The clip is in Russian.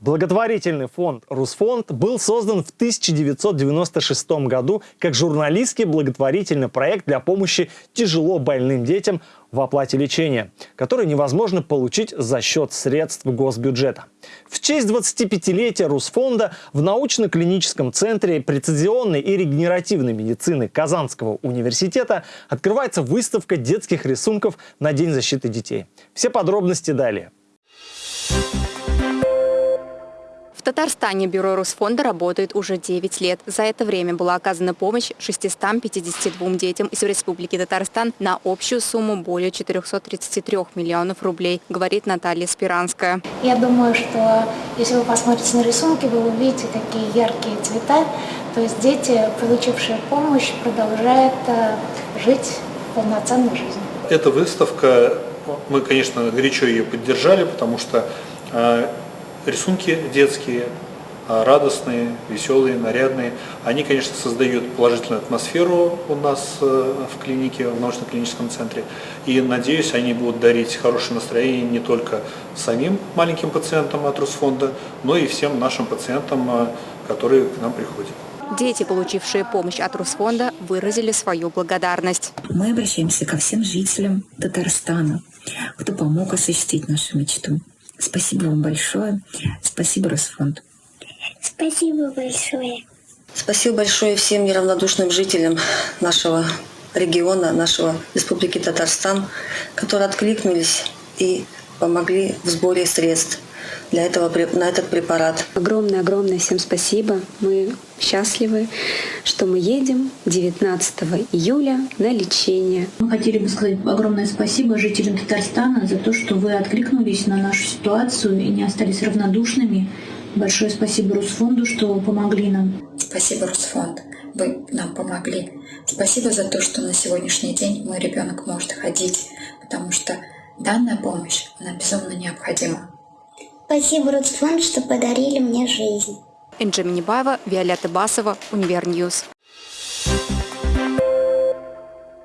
Благотворительный фонд «Русфонд» был создан в 1996 году как журналистский благотворительный проект для помощи тяжело больным детям в оплате лечения, который невозможно получить за счет средств госбюджета. В честь 25-летия Русфонда в научно-клиническом центре прецизионной и регенеративной медицины Казанского университета открывается выставка детских рисунков на День защиты детей. Все подробности далее. Татарстане бюро Русфонда работает уже 9 лет. За это время была оказана помощь 652 детям из Республики Татарстан на общую сумму более 433 миллионов рублей, говорит Наталья Спиранская. Я думаю, что если вы посмотрите на рисунки, вы увидите такие яркие цвета. То есть дети, получившие помощь, продолжают э, жить полноценной жизнью. Эта выставка, мы, конечно, горячо ее поддержали, потому что э, рисунки детские, а, радостные, веселые, нарядные. Они, конечно, создают положительную атмосферу у нас э, в клинике, в научно-клиническом центре. И, надеюсь, они будут дарить хорошее настроение не только самим маленьким пациентам от Русфонда, но и всем нашим пациентам, э, которые к нам приходят. Дети, получившие помощь от Русфонда, выразили свою благодарность. Мы обращаемся ко всем жителям Татарстана, кто помог осуществить нашу мечту. Спасибо вам большое. Спасибо, Росфонд. Спасибо большое. Спасибо большое всем неравнодушным жителям нашего региона, нашего Республики Татарстан, которые откликнулись и помогли в сборе средств для этого, на этот препарат. Огромное-огромное всем спасибо. Мы счастливы, что мы едем 19 июля на лечение. Мы хотели бы сказать огромное спасибо жителям Татарстана за то, что вы откликнулись на нашу ситуацию и не остались равнодушными. Большое спасибо Русфонду, что помогли нам. Спасибо, Русфонд. Вы нам помогли. Спасибо за то, что на сегодняшний день мой ребенок может ходить, потому что данная помощь, она безумно необходима. Спасибо, Русфонд, что подарили мне жизнь. Энджи Минибаева, Виолетта Басова, Univer News. Thank